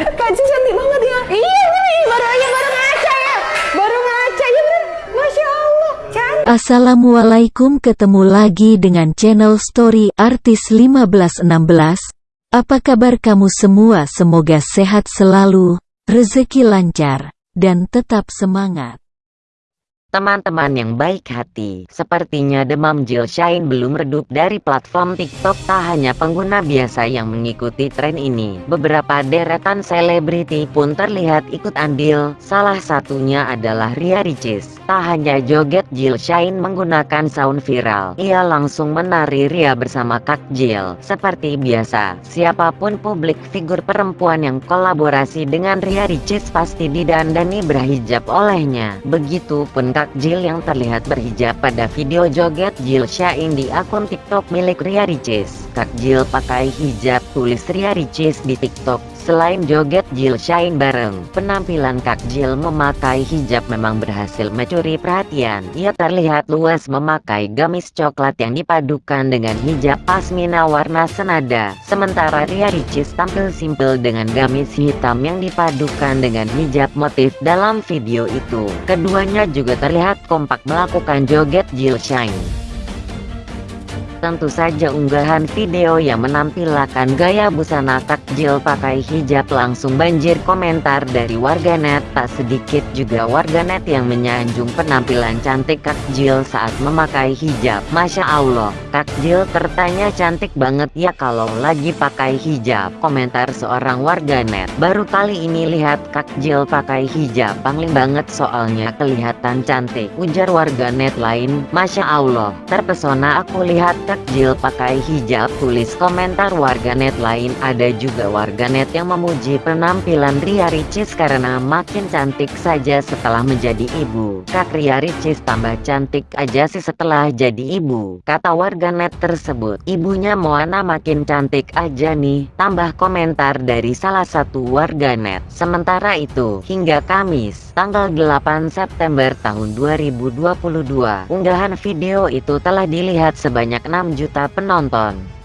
Kaji cantik banget ya. Iya bener, baru aja baru ngaca ya. Baru ngaca ya bener. Masya Allah. Cantik. Assalamualaikum ketemu lagi dengan channel Story Artis 1516. Apa kabar kamu semua? Semoga sehat selalu, rezeki lancar, dan tetap semangat. Teman-teman yang baik hati, sepertinya demam Jill Shine belum redup dari platform TikTok tak hanya pengguna biasa yang mengikuti tren ini. Beberapa deretan selebriti pun terlihat ikut andil, salah satunya adalah Ria Ricis. Tak hanya joget Jill Shine menggunakan sound viral, ia langsung menari Ria bersama Kak Jill. Seperti biasa, siapa pun publik figur perempuan yang kolaborasi dengan Ria Ricis pasti didandani berhijab olehnya. Begitupun Kak Jill yang terlihat berhijab pada video joget Jill Shine di akun TikTok milik Ria Ricis. Kak Jill pakai hijab tulis Ria Ricis di TikTok. Selain joget Jill Shine bareng, penampilan Kak Jill memakai hijab memang berhasil mencuri perhatian. Ia terlihat luas memakai gamis coklat yang dipadukan dengan hijab pasmina warna senada. Sementara Ria Ricis tampil simpel dengan gamis hitam yang dipadukan dengan hijab motif dalam video itu. Keduanya juga terlihat kompak melakukan joget Jill Shine. Tentu saja unggahan video yang menampilkan gaya busana takjil pakai hijab langsung banjir komentar dari warganet. Tak sedikit juga warganet yang menyanjung penampilan cantik takjil saat memakai hijab. Masya Allah takjil tertanya cantik banget ya kalau lagi pakai hijab. Komentar seorang warganet. Baru kali ini lihat takjil pakai hijab. Pangling banget soalnya kelihatan cantik ujar warganet lain. Masya Allah terpesona aku lihat takjil pakai hijab tulis komentar warganet lain. Ada juga warganet yang memuji penampilan Ria Ricis karena makin cantik saja setelah menjadi ibu. Kak Ria Ricis tambah cantik aja sih setelah jadi ibu kata warganet tersebut. Ibunya Moana makin cantik aja nih tambah komentar dari salah satu warganet. Sementara itu hingga Kamis tanggal 8 September tahun 2022 unggahan video itu telah dilihat sebanyak 6 juta penonton